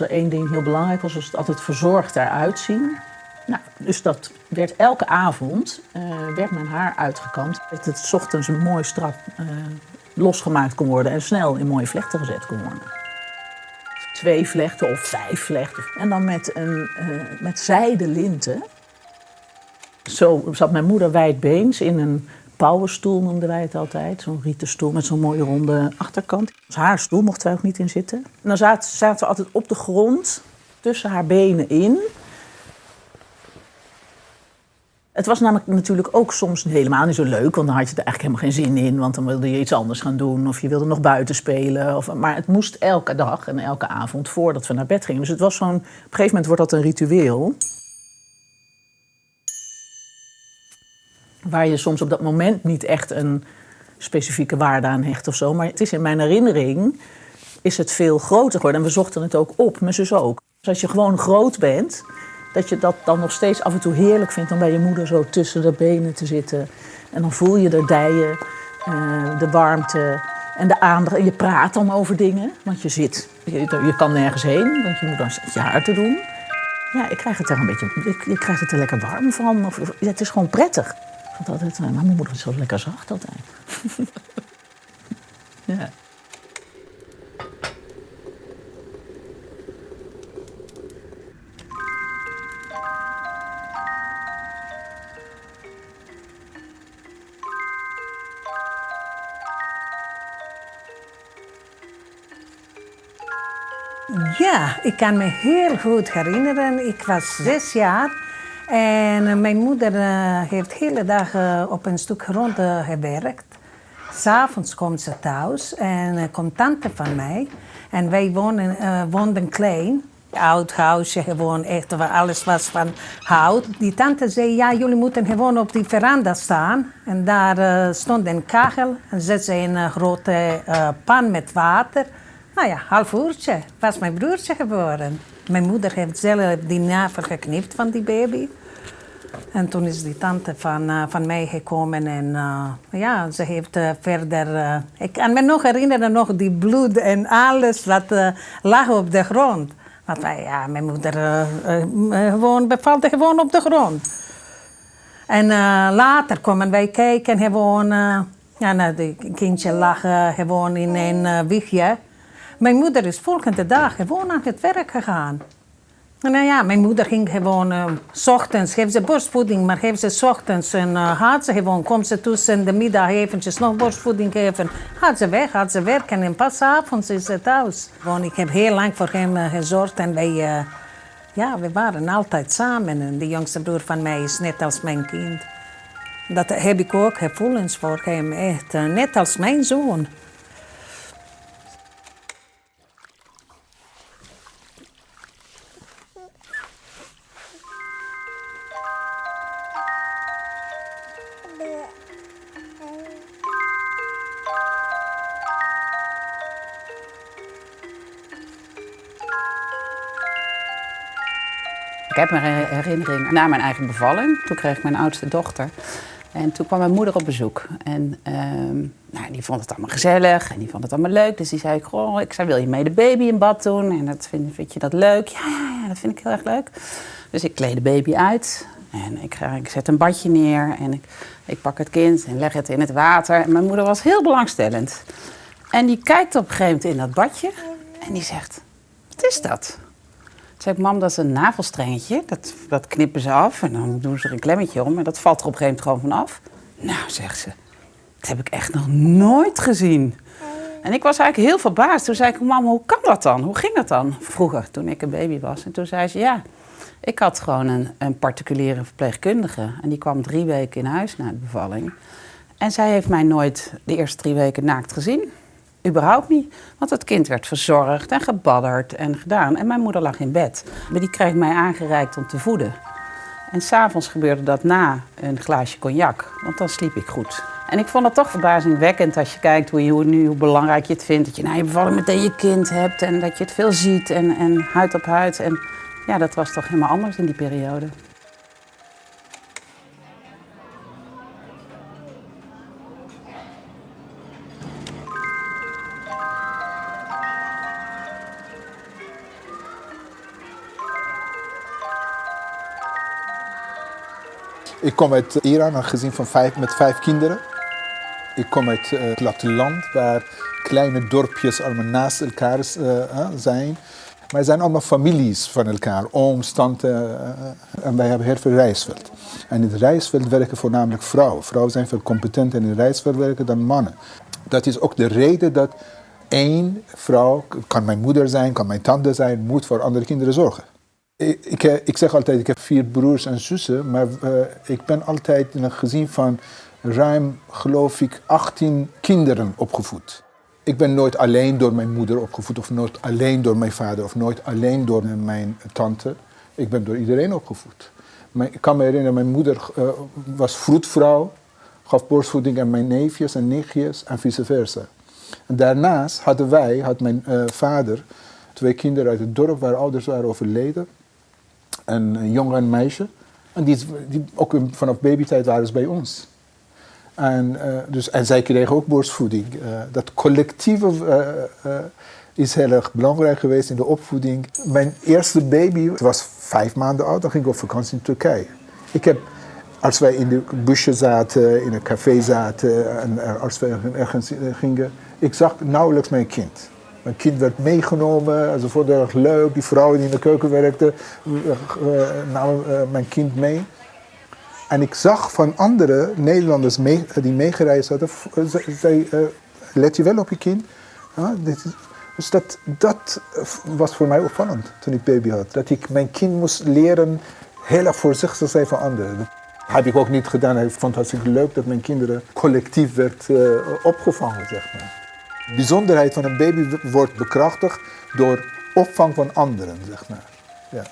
er één ding heel belangrijk was, was het altijd verzorgd eruit zien. Nou, dus dat werd elke avond eh, werd mijn haar uitgekamd. Dat het ochtends mooi strak eh, losgemaakt kon worden en snel in mooie vlechten gezet kon worden. Twee vlechten of vijf vlechten. En dan met, een, eh met zijde linten. Zo zat mijn moeder wijdbeens in een pauwenstoel, noemden wij het altijd. Zo'n rieten stoel met zo'n mooie ronde achterkant. Haar stoel mochten wij ook niet in zitten. En dan zaten, zaten we altijd op de grond, tussen haar benen in. Het was namelijk natuurlijk ook soms helemaal niet zo leuk, want dan had je er eigenlijk helemaal geen zin in, want dan wilde je iets anders gaan doen of je wilde nog buiten spelen. Of, maar het moest elke dag en elke avond voordat we naar bed gingen. Dus het was zo'n, op een gegeven moment wordt dat een ritueel. Waar je soms op dat moment niet echt een specifieke waarde aan hecht of zo. Maar het is in mijn herinnering is het veel groter geworden. En we zochten het ook op, mijn zus ook. Dus als je gewoon groot bent, dat je dat dan nog steeds af en toe heerlijk vindt om bij je moeder zo tussen de benen te zitten. En dan voel je de dijen, eh, de warmte en de aandacht. En je praat dan over dingen, want je zit, je, kan nergens heen, want je moet dan je haar te doen. Ja, ik krijg het er een beetje, ik, je krijgt het er lekker warm van. Of, het is gewoon prettig. Vond altijd, eh, maar mijn moeder is zo lekker zacht altijd. ja. Ja, ik kan me heel goed herinneren. Ik was zes jaar en eh, mijn moeder eh, heeft hele dagen op een stuk grond eh, gewerkt. S'avonds komt ze thuis en eh, komt tante van mij. En wij wonen, eh, woonden klein. Oud huisje, gewoon echt, waar alles was van hout. Die tante zei, ja, jullie moeten gewoon op die veranda staan. En daar eh, stond een kachel en zette ze een eh, grote eh, pan met water. Nou ja, half uurtje was mijn broertje geboren. Mijn moeder heeft zelf die navel geknipt van die baby. En toen is die tante van, eh, van mij gekomen en eh, ja, ze heeft eh, verder... ik kan me nog herinneren, nog die bloed en alles wat lag op de grond. Want ja, mijn moeder gewoon, bevalde gewoon op de grond. En later kwamen wij kijken, gewoon, ja, nou, kindje lag gewoon in een wiegje. Mijn moeder is volgende dag gewoon aan het werk gegaan. En nou ja, mijn moeder ging gewoon, eh, s ochtends geeft ze borstvoeding, maar geeft ze 's ochtends en eh, gaat ze gewoon, komt ze tussen de middag eventjes nog borstvoeding geven. Gaat ze weg, gaat ze werken en pas avonds is ze thuis. Gewoon, ik heb heel lang voor hem eh, gezorgd en wij, ja, we waren altijd samen. En de jongste broer van mij is net als mijn kind. Dat heb ik ook gevoelens voor hem, echt. net als mijn zoon. Heb een her- herinnering na mijn eigen bevalling. Toen kreeg ik mijn oudste dochter. En toen kwam mijn moeder op bezoek. En ehm, nou, die vond het allemaal gezellig en die vond het allemaal leuk. Dus die zei, goh, ik zei, wil je mee de baby in bad doen? En dat vind, vind je dat leuk? Ja, ja, dat vind ik heel erg leuk. Dus ik kleed de baby uit. En ik, ik zet een badje neer en ik, ik pak het kind en leg het in het water. En mijn moeder was heel belangstellend. En die kijkt op een gegeven moment in dat badje en die zegt, wat is dat? Zei ik, mam, dat is een navelstrengetje. Dat, dat knippen ze af en dan doen ze er een klemmetje om. En dat valt er op een gegeven moment gewoon vanaf. Nou, zegt ze, dat heb ik echt nog nooit gezien. En ik was eigenlijk heel verbaasd. Toen zei ik, mam, hoe kan dat dan? Hoe ging dat dan? Vroeger, toen ik een baby was. En toen zei ze, ja, ik had gewoon een, een particuliere verpleegkundige. En die kwam drie weken in huis na de bevalling. En zij heeft mij nooit de eerste drie weken naakt gezien. Überhaupt niet. Want het kind werd verzorgd en gebadderd en gedaan. En mijn moeder lag in bed. Maar die kreeg mij aangereikt om te voeden. En s'avonds gebeurde dat na een glaasje cognac. Want dan sliep ik goed. En ik vond het toch verbazingwekkend als je kijkt hoe, je, nu, hoe belangrijk je het vindt. Dat je na je bevalling meteen je kind hebt en dat je het veel ziet en, en huid op huid. En ja, dat was toch helemaal anders in die periode. Ik kom uit Iran, een gezin van vijf, met vijf kinderen. Ik kom uit uh, het platteland, waar kleine dorpjes allemaal naast elkaar uh, zijn. Maar zijn allemaal families van elkaar, ooms, en wij hebben heel veel reisveld. En in het reisveld werken voornamelijk vrouwen. Vrouwen zijn veel competenter in het reisveld werken dan mannen. Dat is ook de reden dat één vrouw, kan mijn moeder zijn, kan mijn tante zijn, moet voor andere kinderen zorgen. Ik, ik, ik zeg altijd, ik heb vier broers en zussen, maar uh, ik ben altijd in een gezin van ruim, geloof ik, 18 kinderen opgevoed. Ik ben nooit alleen door mijn moeder opgevoed, of nooit alleen door mijn vader, of nooit alleen door mijn tante. Ik ben door iedereen opgevoed. Ik kan me herinneren, mijn moeder uh, was vroedvrouw, gaf borstvoeding aan mijn neefjes en nichtjes en vice versa. En daarnaast hadden wij, had mijn vader, twee kinderen uit het dorp waar ouders waren overleden. Een, jongen en meisje. En die, die, ook vanaf babytijd waren ze bij ons. En, uh, dus, en zij kregen ook borstvoeding. Uh, dat collectieve is heel erg belangrijk geweest in de opvoeding. Mijn eerste baby was vijf maanden oud, dan ging ik op vakantie in Turkije. Ik heb, als wij in de busje zaten, in een café zaten en als we ergens gingen, ik zag nauwelijks mijn kind. Mijn kind werd meegenomen, ze vonden het erg leuk. Die vrouw die in de keuken werkte, namen mijn kind mee. En ik zag van andere Nederlanders mee, die meegereisd hadden, let je wel op je kind. Dit is, dus dat, dat was voor mij opvallend toen ik baby had. Dat ik mijn kind moest leren heel erg voorzichtig zijn van anderen. Dat heb ik ook niet gedaan. Ik vond het hartstikke leuk dat mijn kinderen collectief werd opgevangen, zeg maar. De bijzonderheid van een baby wordt bekrachtigd door opvang van anderen, zeg maar. Ja.